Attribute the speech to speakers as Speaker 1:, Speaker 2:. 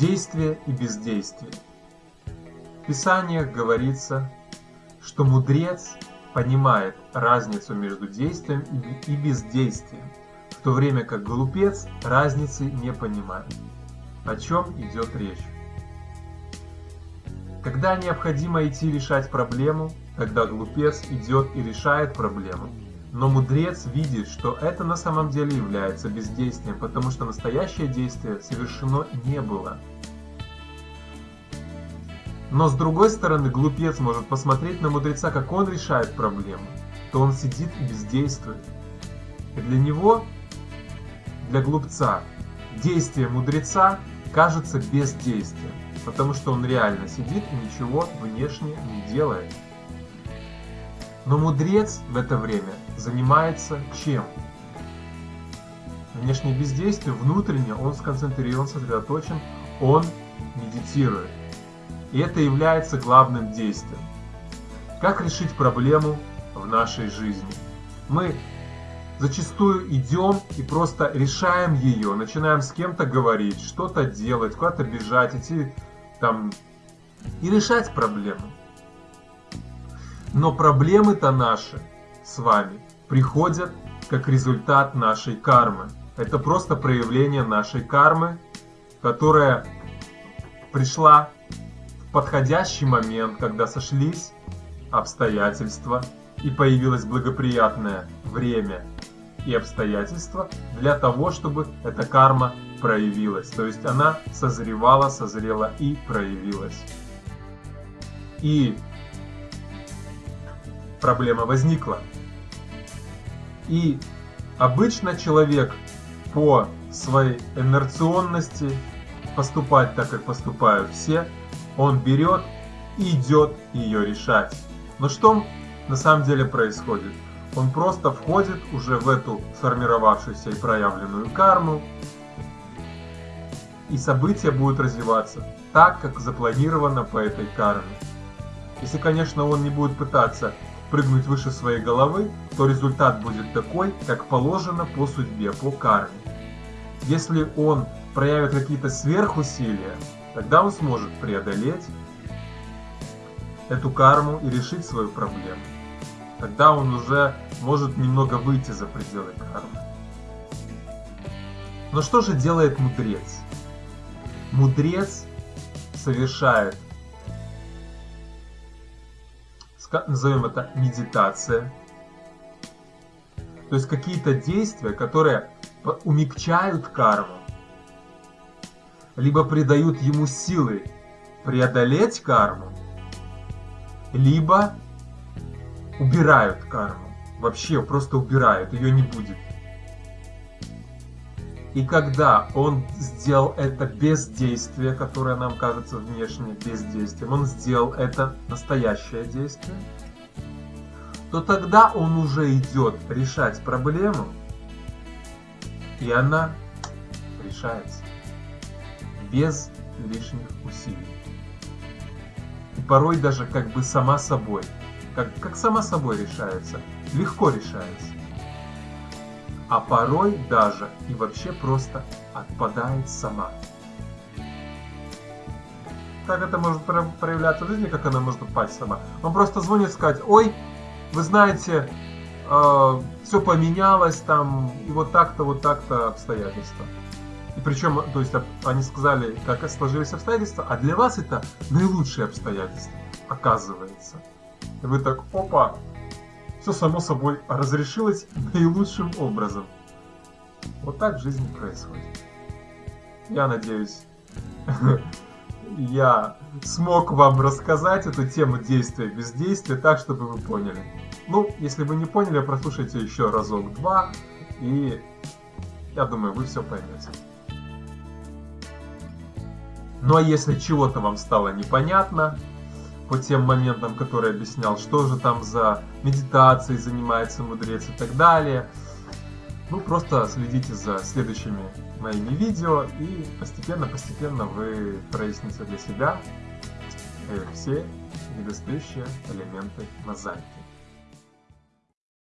Speaker 1: Действие и бездействие. В Писаниях говорится, что мудрец понимает разницу между действием и бездействием, в то время как глупец разницы не понимает. О чем идет речь? Когда необходимо идти решать проблему, тогда глупец идет и решает проблему. Но мудрец видит, что это на самом деле является бездействием, потому что настоящее действие совершено не было. Но с другой стороны, глупец может посмотреть на мудреца, как он решает проблему, то он сидит и бездействует. И для него, для глупца, действие мудреца кажется бездействием, потому что он реально сидит и ничего внешне не делает. Но мудрец в это время занимается чем? Внешнее бездействие, внутренне он сконцентрирован, сосредоточен, он медитирует. И это является главным действием. Как решить проблему в нашей жизни? Мы зачастую идем и просто решаем ее, начинаем с кем-то говорить, что-то делать, куда-то бежать, идти там и решать проблему. Но проблемы-то наши с вами приходят как результат нашей кармы. Это просто проявление нашей кармы, которая пришла в подходящий момент, когда сошлись обстоятельства и появилось благоприятное время и обстоятельства для того, чтобы эта карма проявилась. То есть она созревала, созрела и проявилась. И проблема возникла. И обычно человек по своей инерционности поступать так, как поступают все, он берет и идет ее решать. Но что на самом деле происходит? Он просто входит уже в эту сформировавшуюся и проявленную карму, и события будут развиваться так, как запланировано по этой карме. Если, конечно, он не будет пытаться прыгнуть выше своей головы, то результат будет такой, как положено по судьбе, по карме. Если он проявит какие-то сверхусилия, тогда он сможет преодолеть эту карму и решить свою проблему. Тогда он уже может немного выйти за пределы кармы. Но что же делает мудрец? Мудрец совершает назовем это медитация. То есть какие-то действия, которые умягчают карму, либо придают ему силы преодолеть карму, либо убирают карму. Вообще просто убирают, ее не будет. И когда он сделал это бездействие, которое нам кажется внешне бездействием, он сделал это настоящее действие, то тогда он уже идет решать проблему, и она решается без лишних усилий. И порой даже как бы сама собой, как, как сама собой решается, легко решается а порой даже и вообще просто отпадает сама. Как это может проявляться в жизни, как она может упасть сама? Он просто звонит сказать, ой, вы знаете, э, все поменялось там, и вот так-то, вот так-то обстоятельства. И причем, то есть они сказали, как сложились обстоятельства, а для вас это наилучшие обстоятельства, оказывается. И вы так, опа, все само собой разрешилось наилучшим образом. Вот так в жизни происходит. Я надеюсь, я смог вам рассказать эту тему действия и бездействия так, чтобы вы поняли. Ну, если вы не поняли, прослушайте еще разок-два, и я думаю, вы все поймете. Ну а если чего-то вам стало непонятно, по тем моментам, которые объяснял, что же там за медитацией занимается мудрец и так далее. Ну, просто следите за следующими моими видео, и постепенно-постепенно вы проясните для себя э, все недостающие элементы мозаики.